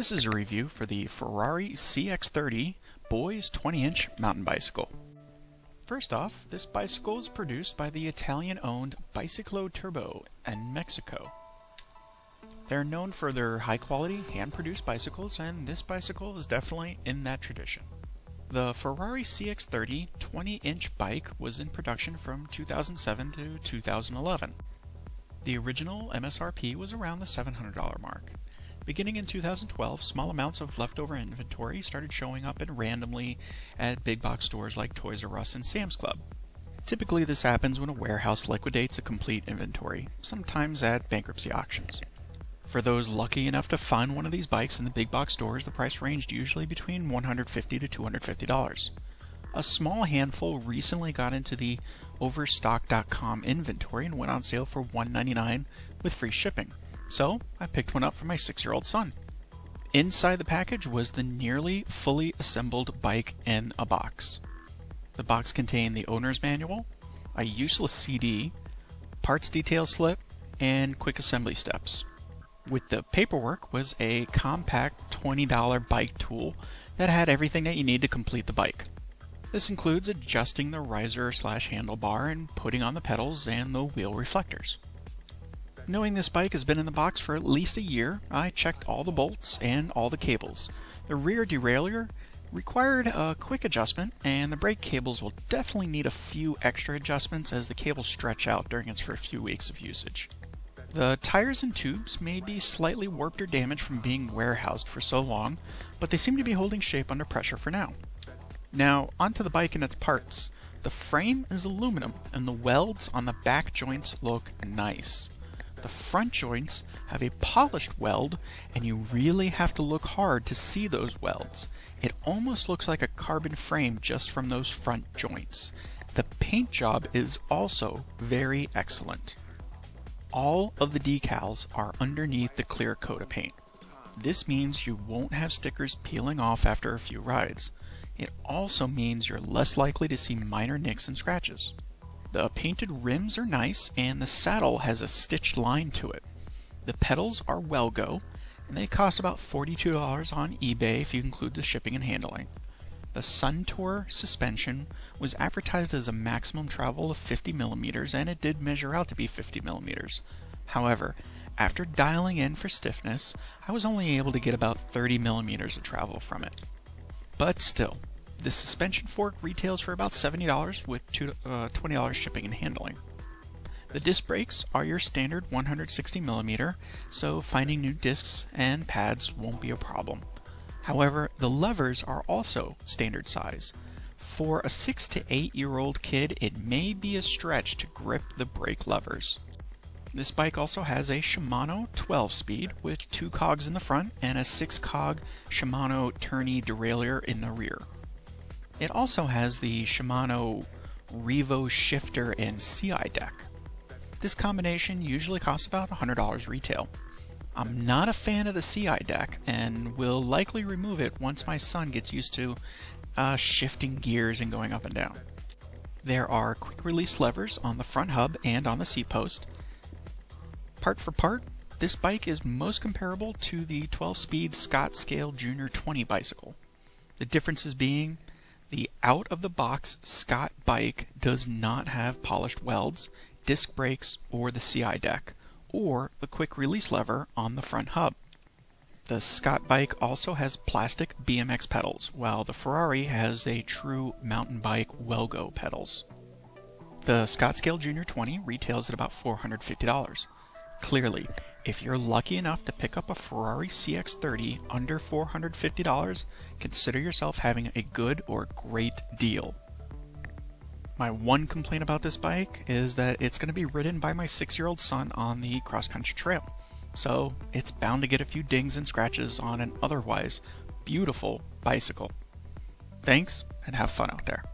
This is a review for the Ferrari CX30 Boys 20-inch mountain bicycle. First off, this bicycle is produced by the Italian-owned Biciclo Turbo in Mexico. They're known for their high-quality, hand-produced bicycles, and this bicycle is definitely in that tradition. The Ferrari CX30 20-inch bike was in production from 2007 to 2011. The original MSRP was around the $700 mark. Beginning in 2012, small amounts of leftover inventory started showing up and randomly at big box stores like Toys R Us and Sam's Club. Typically this happens when a warehouse liquidates a complete inventory, sometimes at bankruptcy auctions. For those lucky enough to find one of these bikes in the big box stores, the price ranged usually between $150 to $250. A small handful recently got into the Overstock.com inventory and went on sale for 199 with free shipping so I picked one up for my six year old son. Inside the package was the nearly fully assembled bike in a box. The box contained the owner's manual, a useless CD, parts detail slip, and quick assembly steps. With the paperwork was a compact $20 bike tool that had everything that you need to complete the bike. This includes adjusting the riser slash handlebar and putting on the pedals and the wheel reflectors. Knowing this bike has been in the box for at least a year, I checked all the bolts and all the cables. The rear derailleur required a quick adjustment, and the brake cables will definitely need a few extra adjustments as the cables stretch out during its first few weeks of usage. The tires and tubes may be slightly warped or damaged from being warehoused for so long, but they seem to be holding shape under pressure for now. Now, onto the bike and its parts. The frame is aluminum, and the welds on the back joints look nice. The front joints have a polished weld and you really have to look hard to see those welds. It almost looks like a carbon frame just from those front joints. The paint job is also very excellent. All of the decals are underneath the clear coat of paint. This means you won't have stickers peeling off after a few rides. It also means you're less likely to see minor nicks and scratches. The painted rims are nice and the saddle has a stitched line to it. The pedals are Wellgo and they cost about $42 on eBay if you include the shipping and handling. The Suntour suspension was advertised as a maximum travel of 50 millimeters and it did measure out to be 50 millimeters. However, after dialing in for stiffness, I was only able to get about 30 millimeters of travel from it. But still, the suspension fork retails for about $70 with uh, $20 shipping and handling. The disc brakes are your standard 160mm, so finding new discs and pads won't be a problem. However, the levers are also standard size. For a 6 to 8 year old kid, it may be a stretch to grip the brake levers. This bike also has a Shimano 12 speed with two cogs in the front and a 6 cog Shimano tourney derailleur in the rear. It also has the Shimano Revo shifter and CI deck. This combination usually costs about $100 retail. I'm not a fan of the CI deck and will likely remove it once my son gets used to uh, shifting gears and going up and down. There are quick release levers on the front hub and on the seat post. Part for part, this bike is most comparable to the 12 speed Scott Scale Junior 20 bicycle. The differences being out of the box Scott bike does not have polished welds, disc brakes, or the CI deck, or the quick release lever on the front hub. The Scott bike also has plastic BMX pedals, while the Ferrari has a true mountain bike Wellgo pedals. The Scott Scale Junior 20 retails at about $450. Clearly, if you're lucky enough to pick up a Ferrari CX30 under $450, consider yourself having a good or great deal. My one complaint about this bike is that it's going to be ridden by my six year old son on the cross country trail. So it's bound to get a few dings and scratches on an otherwise beautiful bicycle. Thanks and have fun out there.